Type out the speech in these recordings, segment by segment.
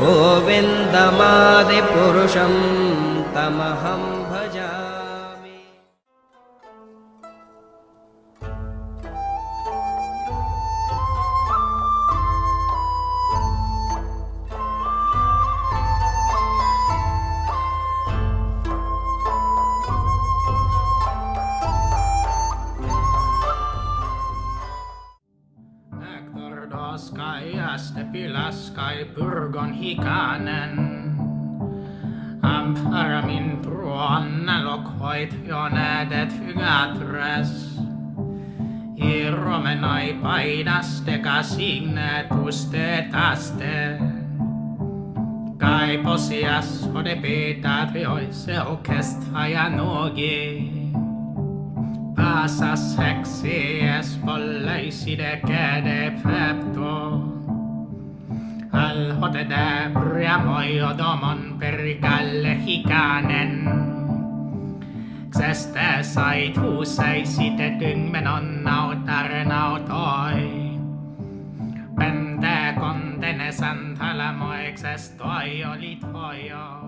गोविन्दमादिपुरुषं तमहम्। Hector Doskai, Astepilaskai, Purgon hikanen. Amparamin truonna lokhoit jo nädet hygatres. Irromenai painaste signetuste taste. Kai posias ode petat vioise okest hajanogi. Pasas hexies polleiside käde pepto. Al hotede priamoi odomon perigalle hikanen. Xeste sait huuseisite tyngmenon nautar nautoi. Pente kontene santalamoikses toi olit hojo.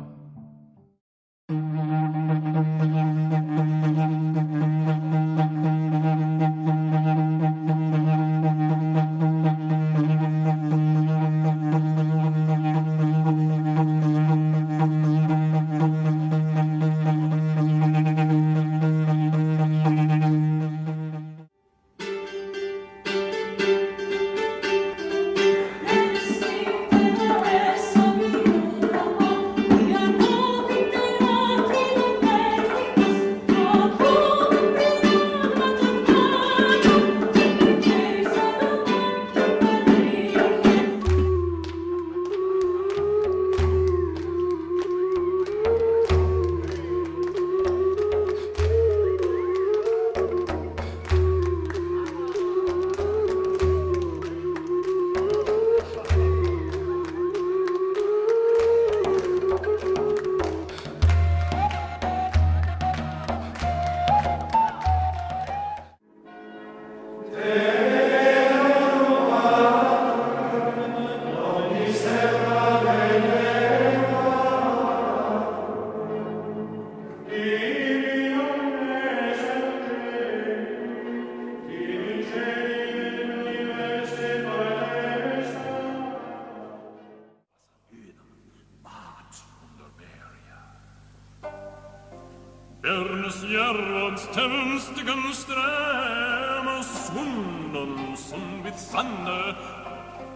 Bjørnes Jørvans tømstigen stræmer svunnen som vid sande.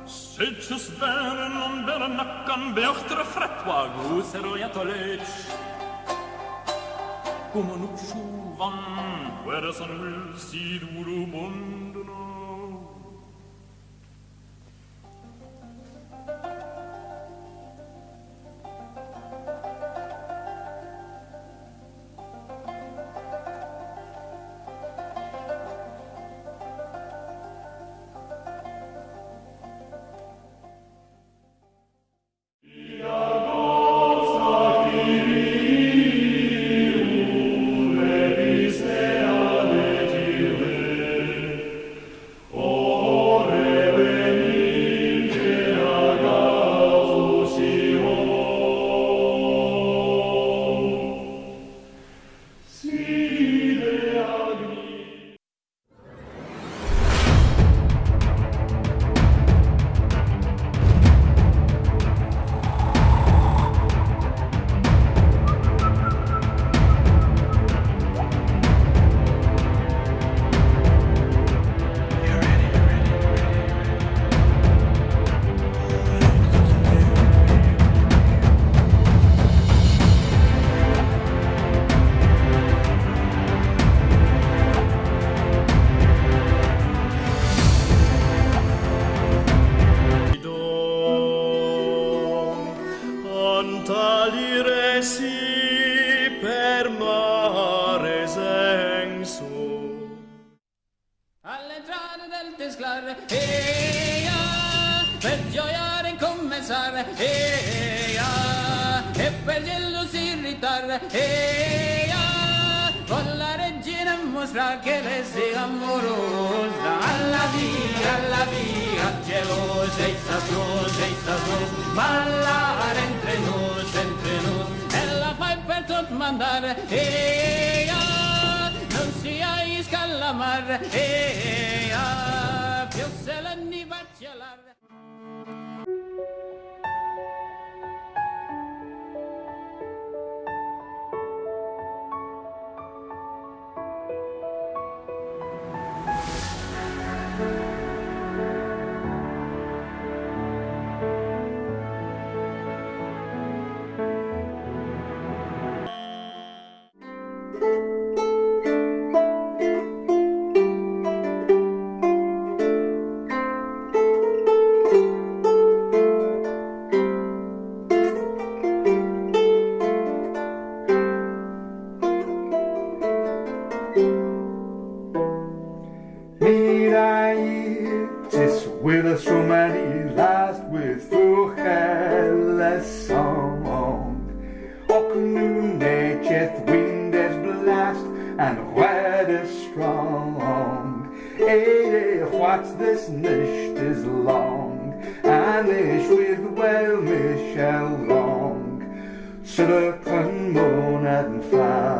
Sitjes bæren om bæren nakkan bjørtre fretva goser og jætolic. Gommen opp sjolvann, hvor er sann ulsid uro bondena. saliresi per mare senso. All'entrata del Tesclar, eia, per gioiare incommensare, eia, e per gelo si irritar, eia, con la regina mostrar che le sia amorosa, alla via, alla via, gelosa e sazosa e sazosa, ballare entre noi. tot mandar. Eia, non siais calamar. Eia, più se l'anni va a gelare. What this nicht is long, and ich with well Michel long, zurück moon and fahren.